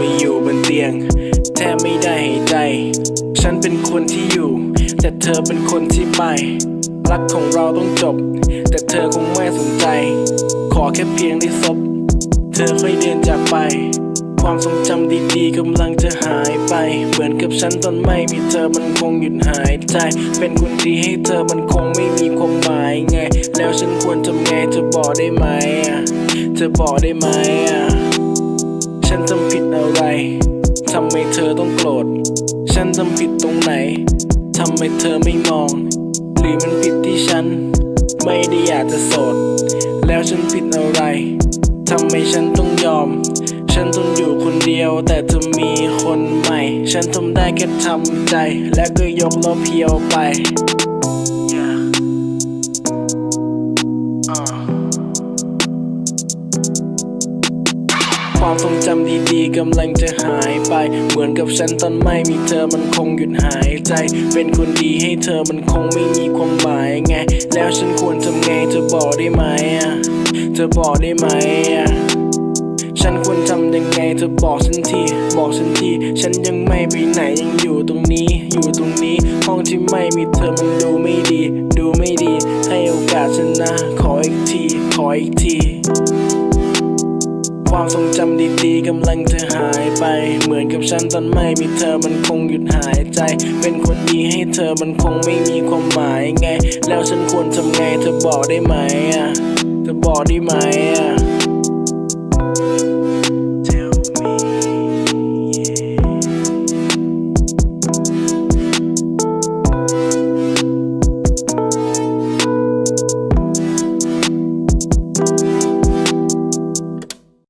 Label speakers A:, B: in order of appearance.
A: มีอยู่บนเตียง แทบไม่ได้หายใจ ฉันเป็นคนที่อยู่ แต่เธอเป็นคนที่ไป รักของเราต้องจบ แต่เธอคงไม่สนใจ ขอแค่เพียงได้ซบ เธอค่อยเดินจากไป ความทรงจำดีๆกำลังจะหายไป เหมือนกับฉันตอนไม่มีเธอมันคงหยุดหายใจ เป็นคนดีให้เธอมันคงไม่มีความหมายไง แล้วฉันควรทำไงเธอบอกได้ไหมอะเธอบอกได้ไหมอะ ฉันทำผิดอะไร ทำไมเธอต้องโกรธ ฉันทำผิดตรงไหน ทำไมเธอไม่มอง หรือมันผิดที่ฉัน ไม่ได้อยากจะโสด แล้วฉันผิดอะไร ทำไมฉันต้องยอม ฉันทนอยู่คนเดียว แต่เธอมีคนใหม่ ฉันทำได้แค่ทำใจ และก็ยกล้อเพียวไป Yeah. Uh. ความทรงจำดีๆกำลังจะหายไป เหมือนกับฉันตอนไม่มีเธอมันคงหยุดหายใจ เป็นคนดีให้เธอมันคงไม่มีความหมายไง แล้วฉันควรทำไงเธอบอกได้ไหมอะเธอบอกได้ไหมอะฉันควรทำยังไงเธอบอกฉันที บอกฉันที ฉันยังไม่ไปไหนยังอยู่ตรงนี้ อยู่ตรงนี้ ห้องที่ไม่มีเธอมันดูไม่ดี ดูไม่ดี ให้โอกาสฉันนะ ขออีกที ขออีกที ความทรงจำดีๆกำลังจะหายไป เหมือนกับฉันตอนไม่มีเธอมันคงหยุดหายใจ เป็นคนดีให้เธอมันคงไม่มีความหมายไง แล้วฉันควรทำไงเธอบอกได้ไหมอะ เธอบอกได้ไหมอะ